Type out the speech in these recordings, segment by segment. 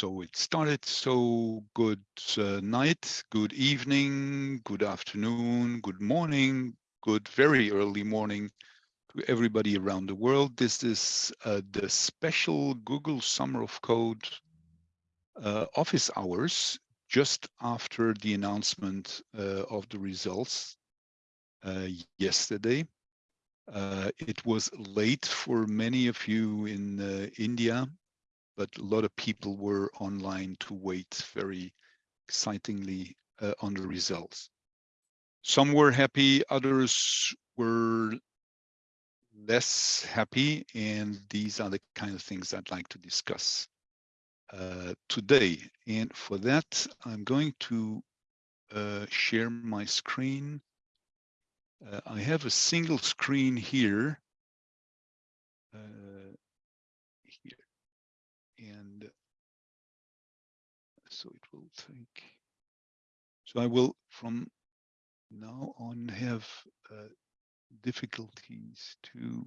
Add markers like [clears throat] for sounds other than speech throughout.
So it started. So good uh, night, good evening, good afternoon, good morning, good very early morning to everybody around the world. This is uh, the special Google Summer of Code uh, office hours just after the announcement uh, of the results uh, yesterday. Uh, it was late for many of you in India, but a lot of people were online to wait very excitingly uh, on the results. Some were happy, others were less happy, and these are the kind of things I'd like to discuss uh, today. And for that, I'm going to uh, share my screen. Uh, I have a single screen here. Uh, here. And so it will take. So I will from now on have uh, difficulties to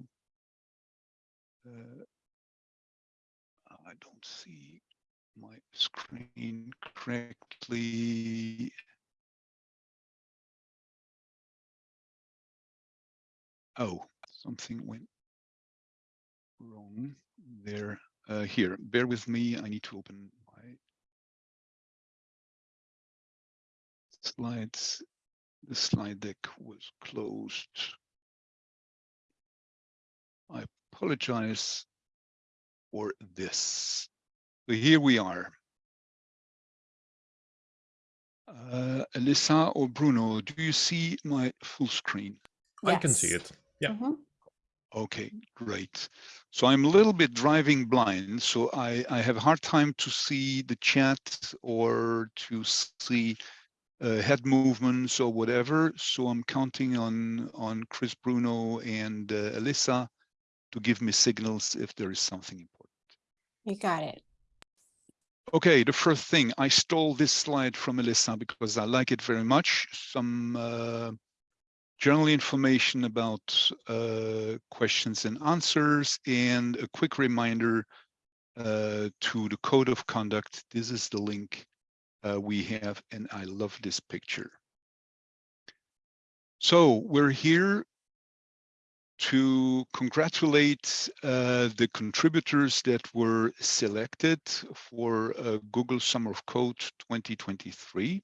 uh, I don't see my screen correctly. Oh, something went wrong there. Uh, here, bear with me. I need to open my slides. The slide deck was closed. I apologize for this. So here we are. Uh, Alyssa or Bruno, do you see my full screen? Yes. I can see it. Yeah. Mm -hmm. Okay, great. So I'm a little bit driving blind, so I, I have a hard time to see the chat or to see uh, head movements or whatever. So I'm counting on on Chris Bruno and uh, Alyssa to give me signals if there is something important. You got it. Okay, the first thing, I stole this slide from Alyssa because I like it very much. Some uh, general information about uh, questions and answers and a quick reminder uh, to the code of conduct. This is the link uh, we have, and I love this picture. So we're here to congratulate uh, the contributors that were selected for uh, Google Summer of Code 2023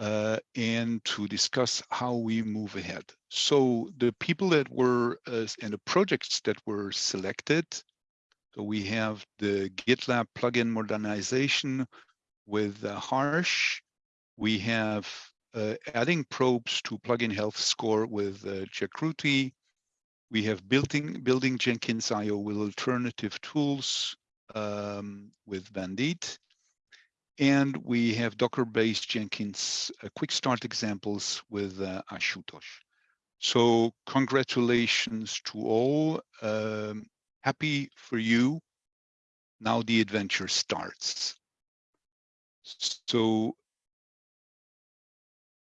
uh, and to discuss how we move ahead. So the people that were uh, and the projects that were selected, so we have the GitLab plugin modernization with uh, Harsh, we have uh, adding probes to plugin health score with uh, Jagruti. We have building, building Jenkins IO with alternative tools um, with Vandit. And we have Docker-based Jenkins uh, quick start examples with uh, Ashutosh. So congratulations to all. Um, happy for you. Now the adventure starts. So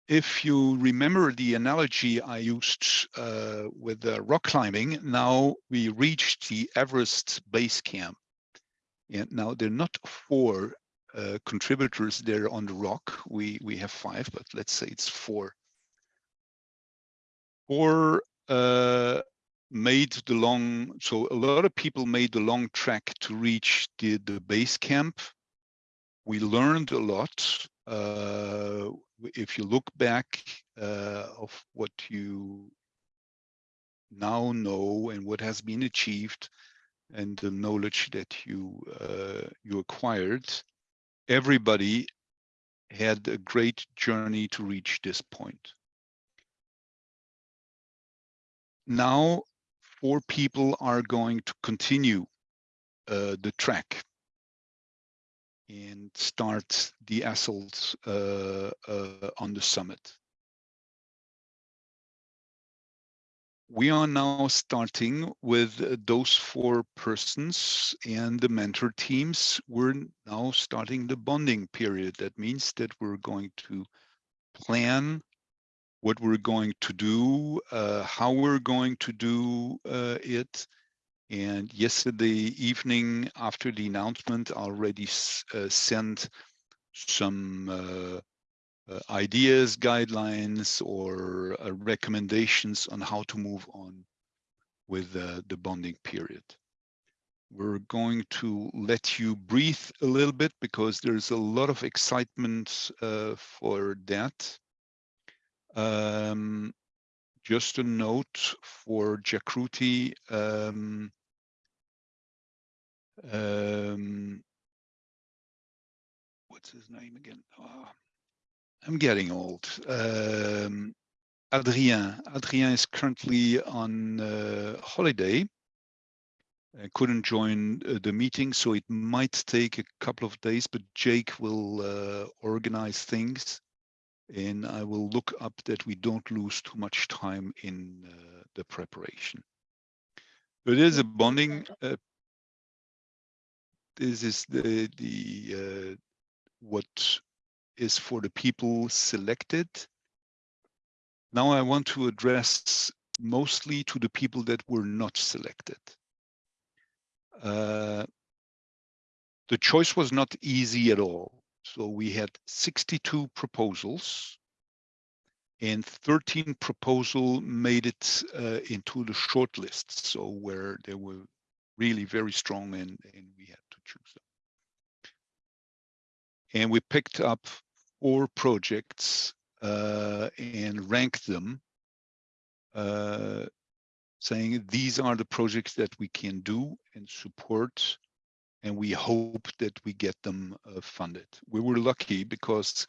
if you remember the analogy I used uh, with the rock climbing, now we reached the Everest base camp. And now there are not four uh, contributors there on the rock. We, we have five, but let's say it's four. Four uh, made the long, so a lot of people made the long trek to reach the, the base camp. We learned a lot. Uh, if you look back uh, of what you now know and what has been achieved and the knowledge that you uh, you acquired, everybody had a great journey to reach this point. Now, four people are going to continue uh, the track and start the assault uh, uh, on the summit. We are now starting with those four persons and the mentor teams. We're now starting the bonding period. That means that we're going to plan what we're going to do, uh, how we're going to do uh, it, And yesterday evening, after the announcement, I already uh, sent some uh, uh, ideas, guidelines, or uh, recommendations on how to move on with the bonding period. We're going to let you breathe a little bit because there's a lot of excitement uh, for that. Um, just a note for Jagruti. Um, um, what's his name again? Oh, I'm getting old. Um, Adrien. Adrien is currently on uh, holiday. I couldn't join uh, the meeting, so it might take a couple of days, but Jake will uh, organize things and I will look up that we don't lose too much time in uh, the preparation. There is a bonding. Uh, this is the the uh, what is for the people selected. Now I want to address mostly to the people that were not selected. Uh, the choice was not easy at all. So we had 62 proposals and 13 proposal made it uh, into the shortlist. So where they were really very strong and, and we had to choose them. And we picked up four projects uh, and rank them, uh, saying these are the projects that we can do and support and we hope that we get them uh, funded. We were lucky because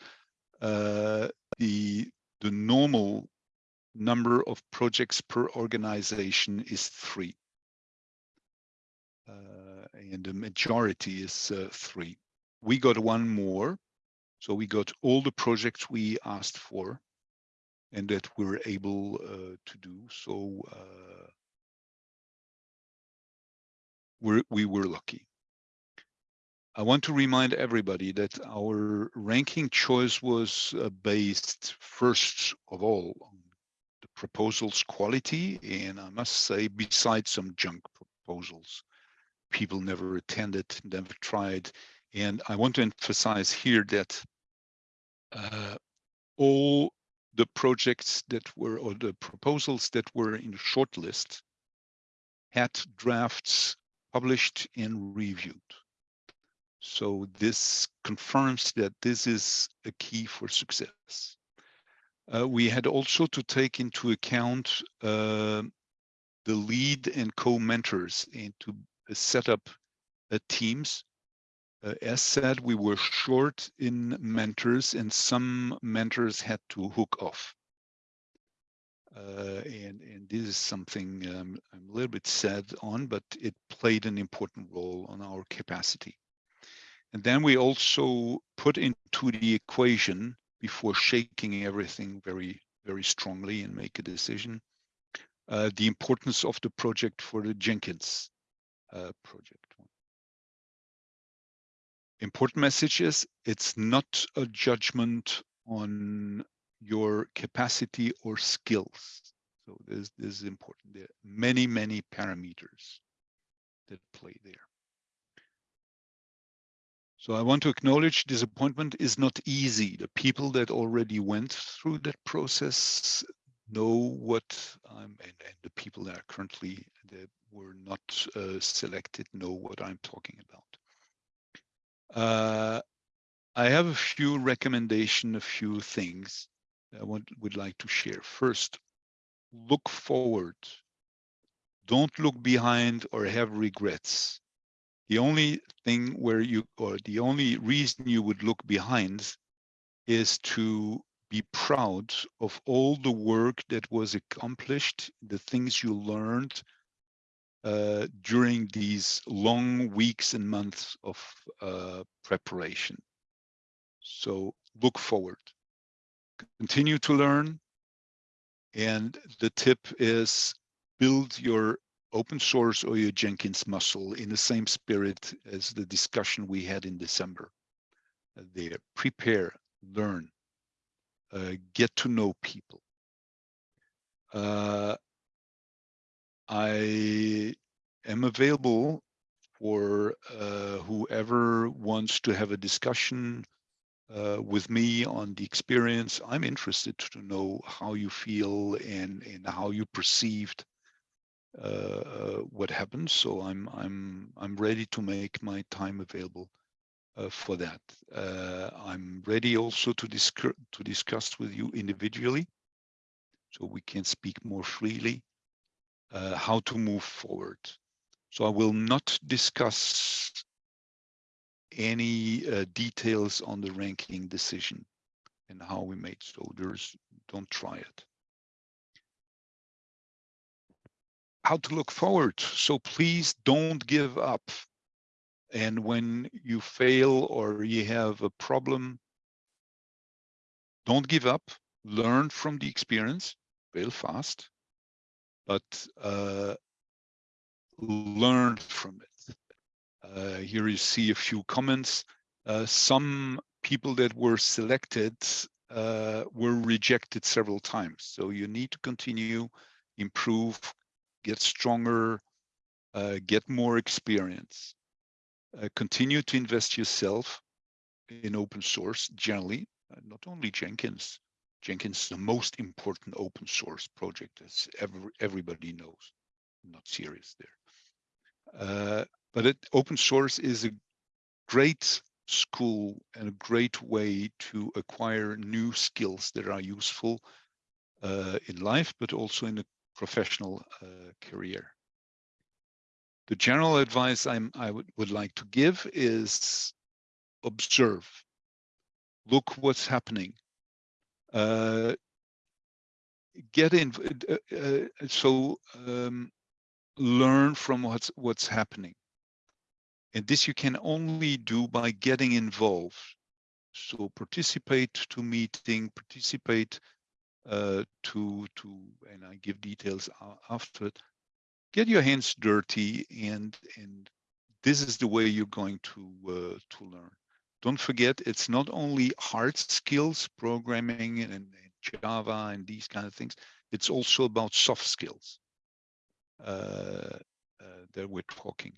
uh, the the normal number of projects per organization is three, uh, and the majority is uh, three. We got one more, so we got all the projects we asked for, and that we were able uh, to do. So uh, we're, we were lucky. I want to remind everybody that our ranking choice was uh, based first of all on the proposal's quality. And I must say, besides some junk proposals, people never attended, never tried. And I want to emphasize here that uh, all the projects that were, or the proposals that were in the shortlist had drafts published and reviewed. So this confirms that this is a key for success. Uh, we had also to take into account uh, the lead and co-mentors and to uh, set up uh, teams. Uh, as said, we were short in mentors and some mentors had to hook off. Uh, and, and this is something um, I'm a little bit sad on, but it played an important role on our capacity. And then we also put into the equation before shaking everything very, very strongly and make a decision, uh, the importance of the project for the Jenkins uh, project. Important message is it's not a judgment on your capacity or skills. So this, this is important. There are many, many parameters that play there. So I want to acknowledge disappointment is not easy. The people that already went through that process know what I'm, and, and the people that are currently that were not uh, selected know what I'm talking about. Uh, I have a few recommendation, a few things I want, would like to share. First, look forward. Don't look behind or have regrets the only thing where you, or the only reason you would look behind is to be proud of all the work that was accomplished, the things you learned uh, during these long weeks and months of uh, preparation. So look forward, continue to learn. And the tip is build your open source or your Jenkins muscle in the same spirit as the discussion we had in December. Uh, there, prepare, learn, uh, get to know people. Uh, I am available for uh, whoever wants to have a discussion uh, with me on the experience. I'm interested to know how you feel and, and how you perceived uh, what happened. So I'm I'm I'm ready to make my time available uh, for that. Uh, I'm ready also to discuss to discuss with you individually, so we can speak more freely uh, how to move forward. So I will not discuss any uh, details on the ranking decision and how we made. So don't try it. How to look forward. So please don't give up. And when you fail or you have a problem, don't give up. Learn from the experience. Fail fast, but uh, learn from it. Uh, here you see a few comments. Uh, some people that were selected uh, were rejected several times. So you need to continue, improve, get stronger, uh, get more experience. Uh, continue to invest yourself in open source generally, uh, not only Jenkins. Jenkins is the most important open source project as every, everybody knows. I'm not serious there. Uh, but it, open source is a great school and a great way to acquire new skills that are useful uh, in life, but also in a professional uh, career. The general advice I'm, I would, would like to give is observe, look what's happening. Uh, get in, uh, uh, so um, learn from what's what's happening. And this you can only do by getting involved. So participate to meeting, participate uh, to, to, and I give details after it. Get your hands dirty and, and this is the way you're going to, uh, to learn. Don't forget, it's not only hard skills, programming and, and Java and these kind of things. It's also about soft skills uh, uh that we're talking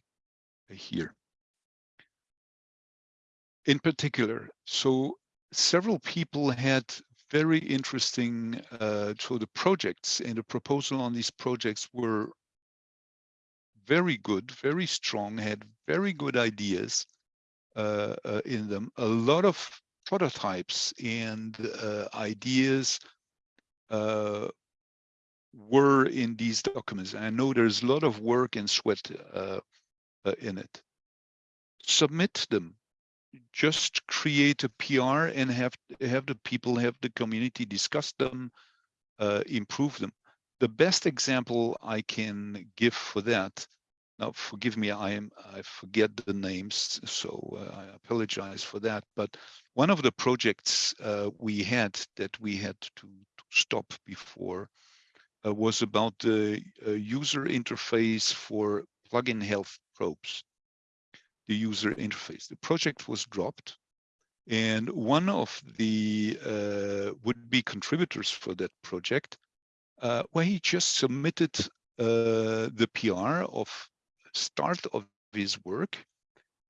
here in particular. So several people had very interesting, uh, so the projects and the proposal on these projects were very good, very strong, had very good ideas in them. A lot of prototypes and uh, ideas uh, were in these documents. I know there's a lot of work and sweat uh, in it. Submit them just create a PR and have have the people have the community discuss them, uh, improve them. The best example I can give for that. Now, forgive me, I am I forget the names, so uh, I apologize for that. But one of the projects uh, we had that we had to, to stop before uh, was about the uh, user interface for plugin health probes the user interface. The project was dropped and one of the uh, would-be contributors for that project, uh, where he just submitted the PR of start of his work.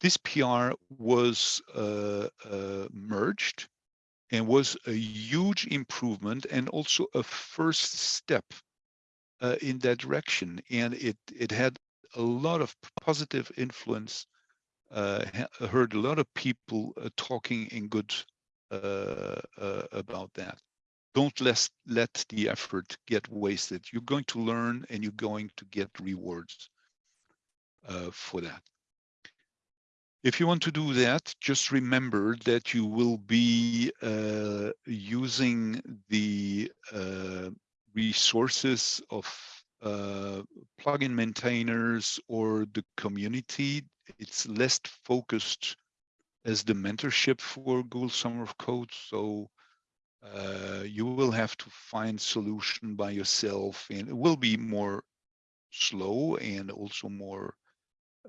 This PR was uh, uh, merged and was a huge improvement and also a first step uh, in that direction. And it, it had a lot of positive influence uh, heard a lot of people uh, talking in good uh, about that. Don't let, let the effort get wasted. You're going to learn and you're going to get rewards for that. If you want to do that, just remember that you will be uh, using the resources of uh, plugin maintainers or the community it's less focused as the mentorship for Google Summer of Code. So uh, you will have to find solution by yourself and it will be more slow and also more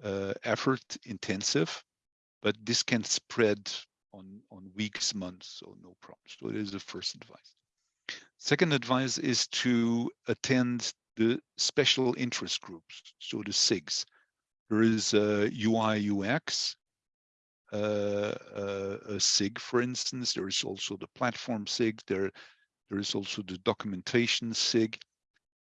uh, effort intensive, but this can spread on, on weeks, months, so no problem. So it is the first advice. Second advice is to attend the special interest groups, so the SIGs There is a UI UX, uh, uh, a SIG, for instance. There is also the platform SIG. There, there is also the documentation SIG.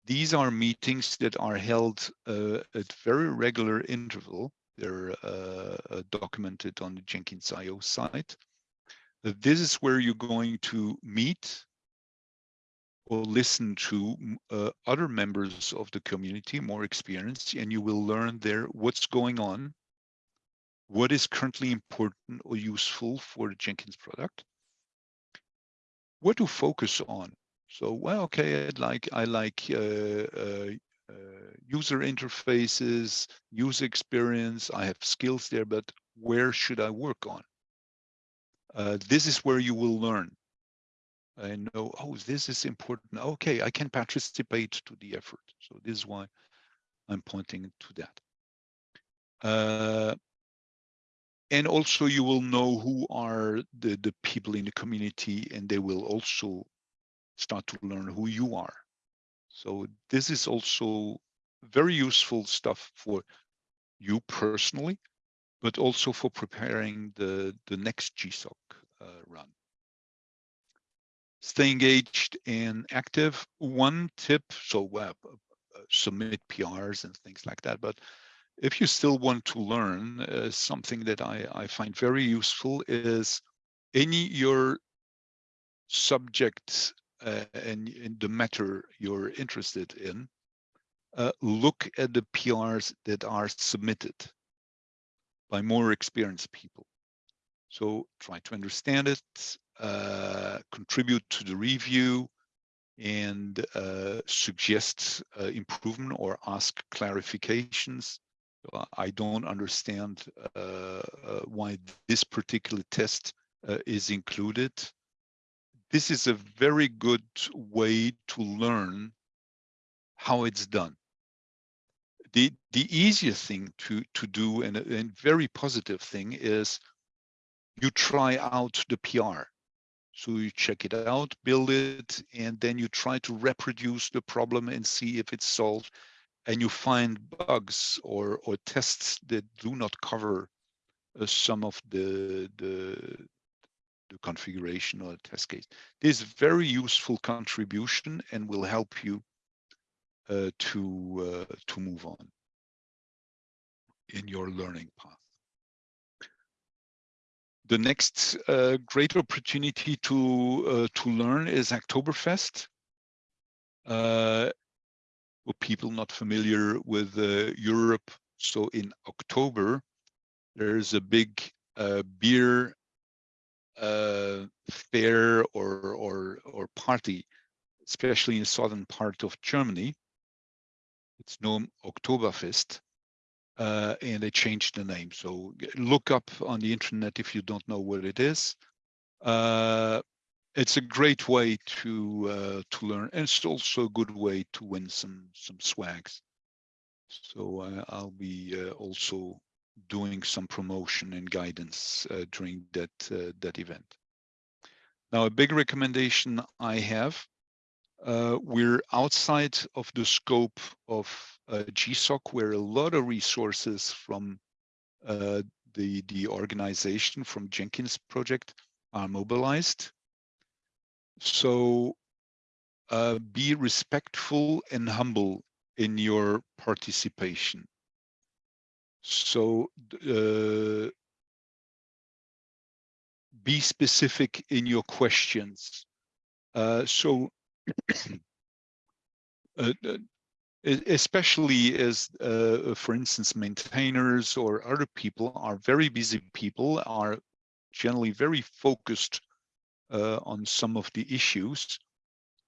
These are meetings that are held uh, at very regular interval. They're uh, uh, documented on the Jenkins.io site. This is where you're going to meet or listen to uh, other members of the community, more experienced, and you will learn there what's going on, what is currently important or useful for the Jenkins product, what to focus on. So, well, okay, I like I like uh, uh, uh, user interfaces, user experience. I have skills there, but where should I work on? Uh, this is where you will learn I know, oh, this is important. Okay, I can participate to the effort. So this is why I'm pointing to that. Uh, and also you will know who are the, the people in the community and they will also start to learn who you are. So this is also very useful stuff for you personally, but also for preparing the, the next GSOC uh, run. Stay engaged and active. One tip, so uh, submit PRs and things like that, but if you still want to learn, uh, something that I, I find very useful is any your subject uh, and, and, the matter you're interested in, uh, look at the PRs that are submitted by more experienced people. So try to understand it, uh, contribute to the review, and uh, suggest uh, improvement or ask clarifications. I don't understand uh, why this particular test is included this is a very good way to learn how it's done. The, the easiest thing to, to do and a very positive thing is you try out the PR. So you check it out, build it, and then you try to reproduce the problem and see if it's solved. And you find bugs or, or tests that do not cover uh, some of the, the, the configuration or the test case. This is very useful contribution and will help you uh, to uh, to move on in your learning path. The next uh, great opportunity to uh, to learn is Hacktoberfest. Uh, for people not familiar with uh, Europe, so in October, there's a big beer uh, fair or or or party, especially in the southern part of Germany. It's known Oktoberfest, uh, and they changed the name. So look up on the internet if you don't know what it is. Uh, it's a great way to uh, to learn, and it's also a good way to win some some swags. So uh, I'll be uh, also doing some promotion and guidance uh, during that uh, that event. Now, a big recommendation I have, uh, we're outside of the scope of uh, GSOC, where a lot of resources from uh, the, the organization from Jenkins project are mobilized. So uh, be respectful and humble in your participation. So uh, be specific in your questions. Uh, so [clears throat] uh, uh especially as, uh, for instance, maintainers or other people are very busy people, are generally very focused uh, on some of the issues,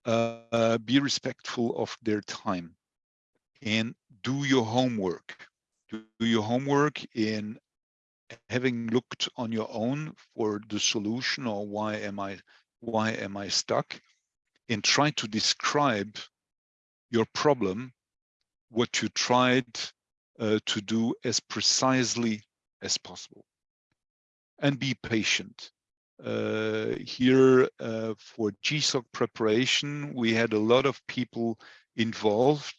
be respectful of their time and do your homework do your homework in having looked on your own for the solution or why am I why am I stuck and try to describe your problem, what you tried uh, to do as precisely as possible and be patient. Uh, here uh, for GSOC preparation, we had a lot of people involved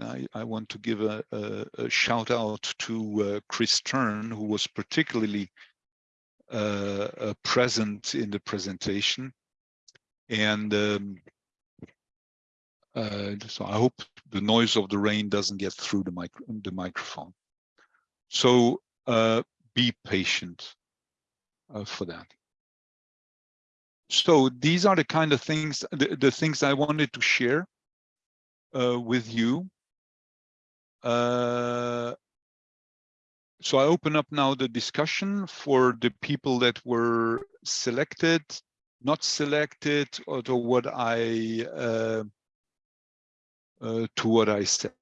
I, I want to give a, a, a shout out to uh, Kris Stern, who was particularly uh, uh, present in the presentation. And um, uh, so I hope the noise of the rain doesn't get through the, micro the microphone. So uh, be patient for that. So these are the kind of things, the, the things I wanted to share uh, with you. Uh, so I open up now the discussion for the people that were selected, not selected, or to what I uh, uh, to what I said.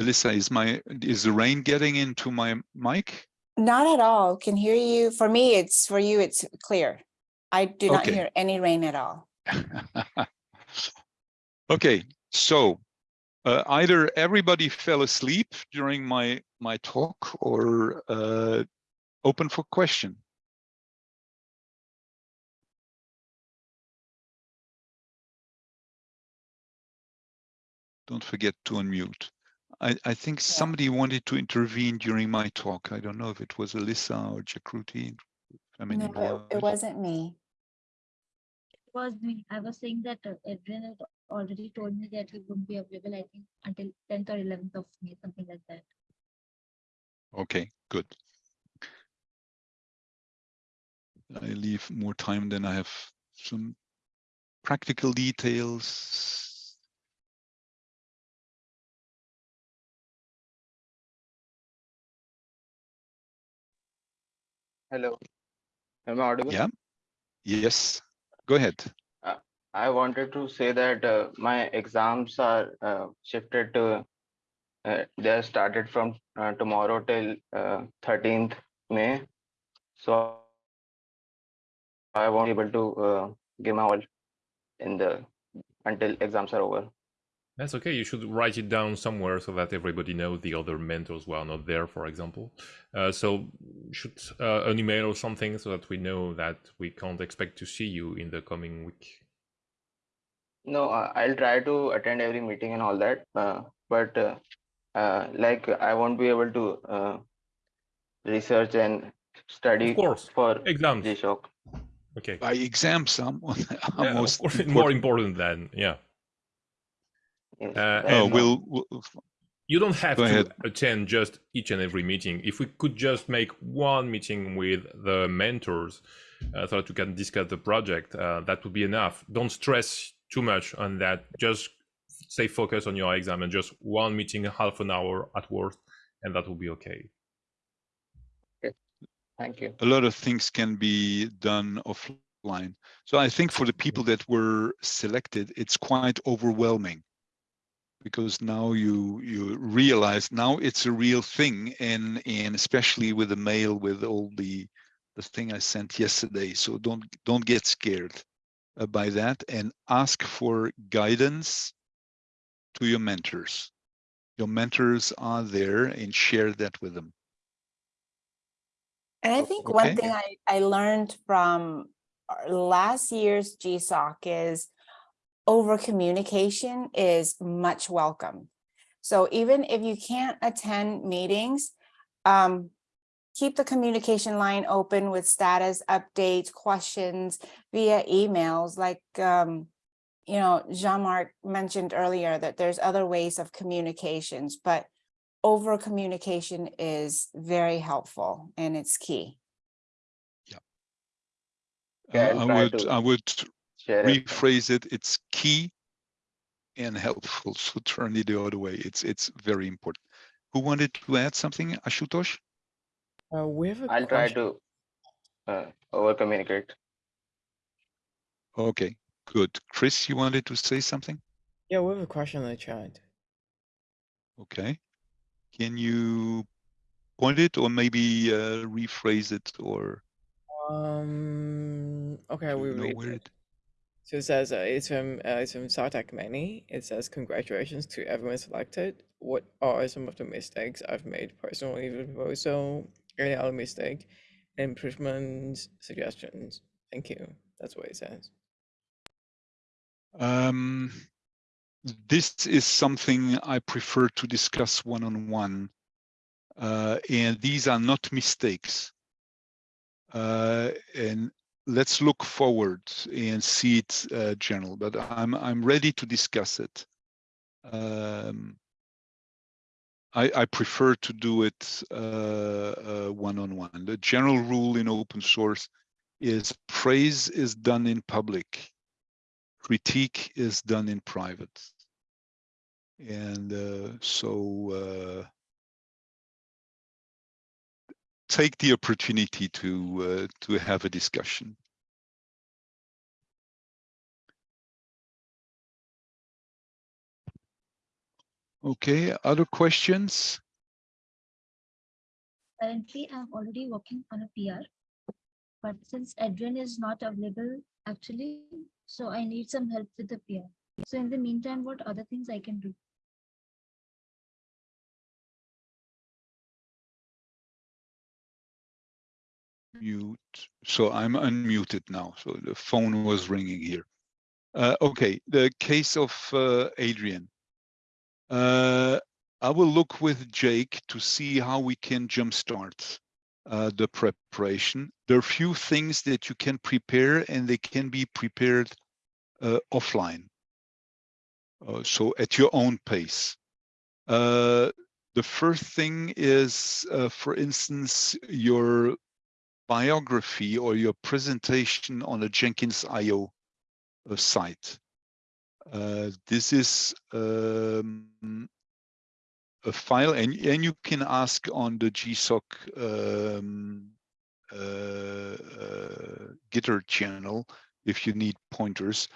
Alyssa, is my is the rain getting into my mic? Not at all. Can hear you. For me, it's for you. It's clear. I do not Okay. hear any rain at all. [laughs] okay, so uh, either everybody fell asleep during my my talk or uh, open for question. Don't forget to unmute. I, I think somebody wanted to intervene during my talk. I don't know if it was Alyssa or Jagruti. I mean, No, it, it wasn't me. Was me. I was saying that uh, Adrien had already told me that he wouldn't be available, I think, until 10th or 11th of May, something like that. Okay, good. I leave more time than I have some practical details. Hello. Am I audible? Yeah. Yes, go ahead. I wanted to say that uh, my exams are uh, shifted to, uh, they are started from uh, tomorrow till uh, 13th May. So I won't be able to uh, give my all in the until exams are over. That's okay. You should write it down somewhere so that everybody knows the other mentors who are not there, for example. Uh, so should uh, an email or something so that we know that we can't expect to see you in the coming week. No, uh, I'll try to attend every meeting and all that, uh, but uh, uh, like I won't be able to uh, research and study Of course, for exams. G-Shock. Okay. By exams, I'm, I'm Yeah, of most course, important. more important than yeah. Yes, Uh, Oh, we'll, we'll You don't have to ahead. attend just each and every meeting. If we could just make one meeting with the mentors uh, so that we can discuss the project, uh, that would be enough. Don't stress too much on that. Just stay focused on your exam and just one meeting, half an hour at worst, and that will be okay. Thank you. a lot of things can be done offline. So I think for the people that were selected, it's quite overwhelming because now you you realize now it's a real thing and and especially with the mail with all the the thing I sent yesterday. So don't don't get scared uh, by that and ask for guidance to your mentors. Your mentors are there and share that with them. And i think one thing I, I learned from last year's GSOC is over communication is much welcome. So even if you can't attend meetings, um, keep the communication line open with status updates, questions via emails, like, um, you know, Jean-Marc mentioned earlier that there's other ways of communications, but over communication is very helpful and it's key. Yeah, Uh, I'll I would I would Share rephrase it it's key and helpful [laughs] so turn it the other way it's it's very important who wanted to add something ashutosh Uh, we have a I'll try question. to uh, over communicate. okay good chris you wanted to say something Yeah, we have a question in the chat. okay can you point it or maybe uh, rephrase it or Um. Okay, we you know read where it. it So it says uh, it's from uh, it's from Sartak Many. It says congratulations to everyone selected. What are some of the mistakes I've made personally with proposal? Any other mistake? Improvements, suggestions. Thank you. That's what it says. um this is something I prefer to discuss one-on-one. Uh, and these are not mistakes. Uh, and let's look forward and see it uh, general, but I'm, I'm ready to discuss it. Um, I, I prefer to do it uh, uh, one-on-one. -on -one. The general rule in open source is praise is done in public, critique is done in private. And uh, so uh, take the opportunity to uh, to have a discussion. Okay, other questions? Currently, I'm already working on a PR. But since Edwin is not available actually, so I need some help with the PR. So in the meantime, what other things I can do? Mute. So I'm unmuted now. So the phone was ringing here. Uh, okay, the case of uh, Adrien. Uh, I will look with Jake to see how we can jumpstart uh, the preparation. There are few things that you can prepare and they can be prepared uh, offline. Uh, so at your own pace. The first thing is, for instance, your biography or your presentation on a Jenkins IO site. Uh, this is um, a file and, and you can ask on the GSOC um, uh, uh, Gitter channel if you need pointers.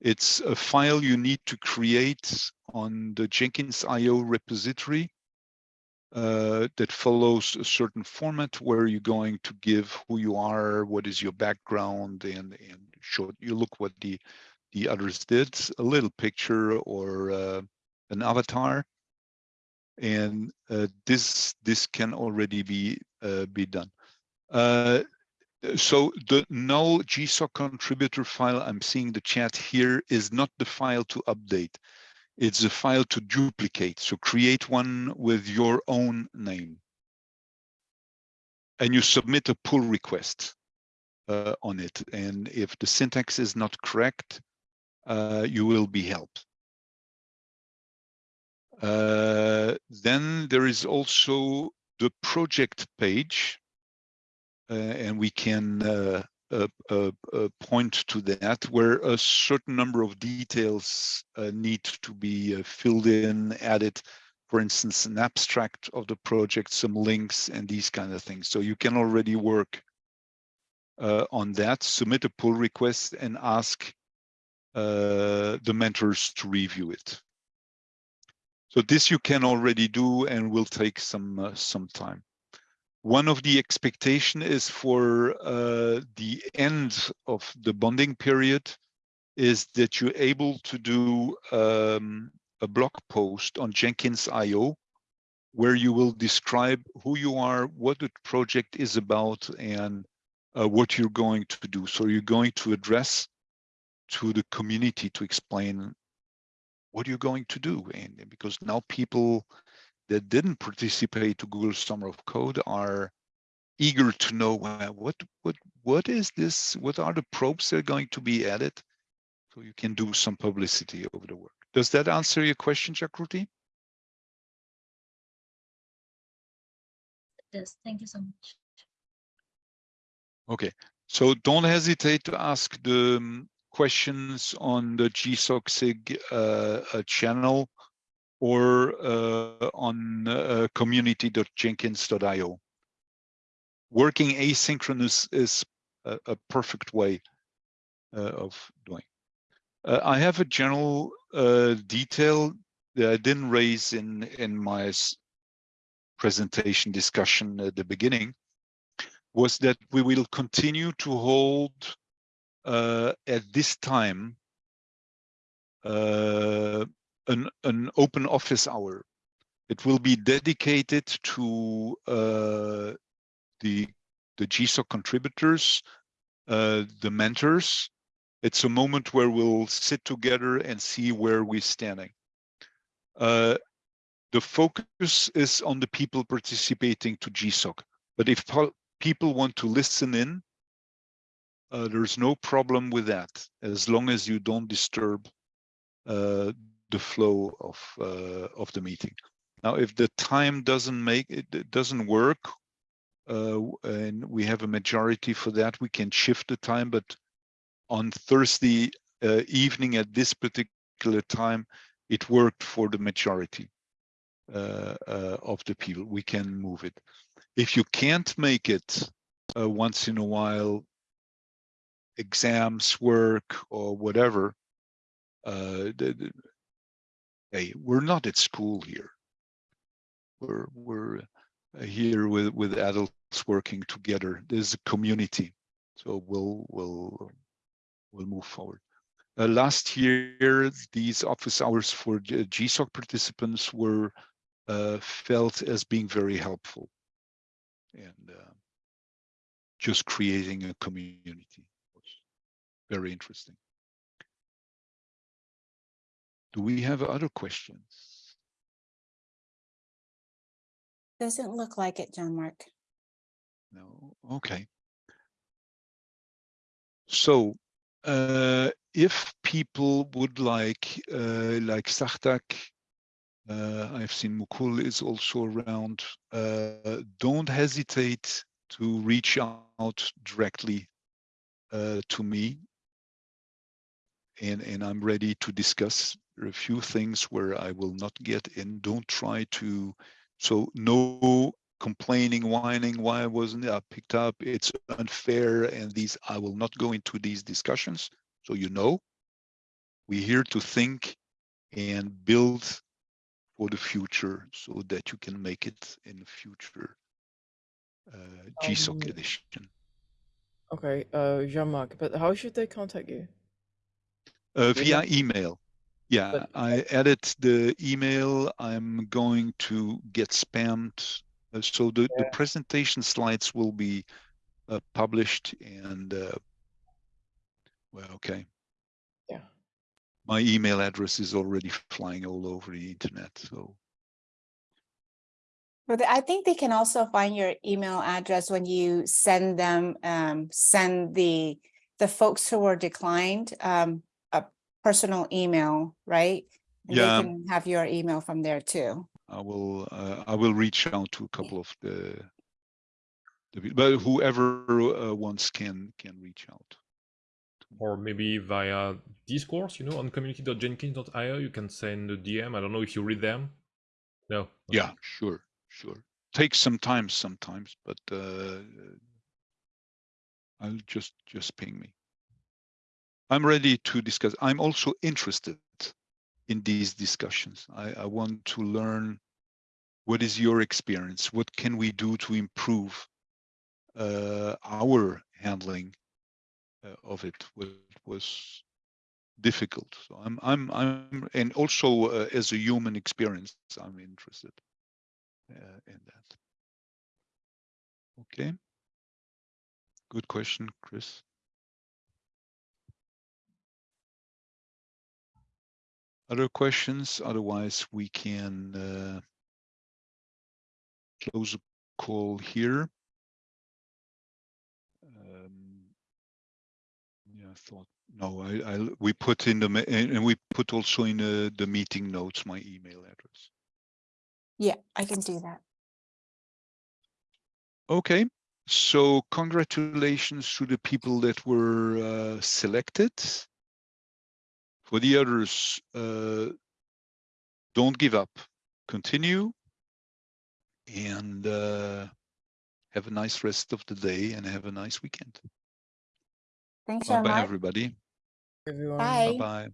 It's a file you need to create on the Jenkins IO repository uh, that follows a certain format where you're going to give who you are, what is your background, and and show you look what the the others did, a little picture or uh, an avatar, and uh, this this can already be uh, be done. Uh, so the no GSOC contributor file I'm seeing the chat here is not the file to update. It's a file to duplicate. So create one with your own name. And you submit a pull request uh, on it. And if the syntax is not correct, uh, you will be helped. Uh, then there is also the project page, uh, and we can uh, point to that where a certain number of details uh, need to be uh, filled in, added, for instance, an abstract of the project, some links and these kind of things. So you can already work uh, on that, submit a pull request and ask uh, the mentors to review it. So this you can already do and will take some some time. One of the expectation is for uh, the end of the bonding period is that you're able to do um, a blog post on Jenkins.io where you will describe who you are, what the project is about, and uh, what you're going to do. So you're going to address to the community to explain what you're going to do. And because now people that didn't participate to Google Summer of Code are eager to know what what what is this? What are the probes that are going to be added? So you can do some publicity over the work. Does that answer your question, Jagruti? Yes, thank you so much. Okay, so don't hesitate to ask the um, questions on the GSOC SIG uh, uh, channel or uh, on uh, community.jenkins.io. Working asynchronous is a, a perfect way uh, of doing. Uh, I have a general detail that I didn't raise in, in my presentation discussion at the beginning, was that we will continue to hold uh, at this time uh, an, an open office hour. It will be dedicated to uh, the, the GSOC contributors, uh, the mentors, It's a moment where we'll sit together and see where we're standing. Uh, the focus is on the people participating to GSOC. But if people want to listen in, uh, there's no problem with that, as long as you don't disturb uh, the flow of uh, of the meeting. Now, if the time doesn't make it, doesn't work, uh, and we have a majority for that, we can shift the time. But on Thursday uh, evening at this particular time, it worked for the majority uh, uh, of the people. We can move it. If you can't make it uh, once in a while, exams, work, or whatever, uh, hey, we're not at school here. We're we're uh, here with with adults working together. There's a community, so we'll we'll we'll move forward. Uh, last year, these office hours for GSOC participants were uh, felt as being very helpful and uh, just creating a community very interesting. Do we have other questions? Doesn't look like it, Jean-Marc. No, okay. So, uh, if people would like, uh, like Sartak, uh, I've seen Mukul is also around, uh, don't hesitate to reach out directly uh, to me. And, and I'm ready to discuss. There are a few things where I will not get in. Don't try to, so no complaining, whining, why I wasn't I picked up? It's unfair. And these, I will not go into these discussions. So you know, we're here to think and build for the future so that you can make it in the future uh, GSOC Um, edition. Okay, uh, Jean-Marc, but how should they contact you? Uh, via email. Yeah, But- I added the email. I'm going to get spammed. Uh, so the, the presentation slides will be uh, published and uh, well, okay. Yeah. My email address is already flying all over the internet. So But I think they can also find your email address when you send them, um, send the, the folks who were declined, um, personal email, right? And Yeah. They can have your email from there too. I will uh, I will reach out to a couple of the, the but whoever uh, wants can can reach out. or maybe via discourse you know on community.jenkins.io you can send a dm i don't know if you read them no Okay. Yeah, sure, sure. Takes some time sometimes, but uh, I'll just just ping me. I'm ready to discuss. I'm also interested in these discussions. I, I want to learn what is your experience? What can we do to improve uh, our handling uh, of it? What was difficult? So I'm I'm I'm and also uh, as a human experience, I'm interested uh, in that. Okay. Good question, Kris. Other questions? Otherwise, we can uh, close the call here. Um, yeah, I thought no. I, I we put in the and we put also in uh, the meeting notes my email address. Yeah, I can do that. Okay, so congratulations to the people that were uh, selected. For the others, uh, don't give up, continue, and uh, have a nice rest of the day and have a nice weekend. Thanks, Bye Jean bye, Marc. everybody. Everyone. Bye. Bye bye.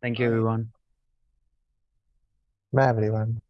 Thank you, everyone. Bye, everyone.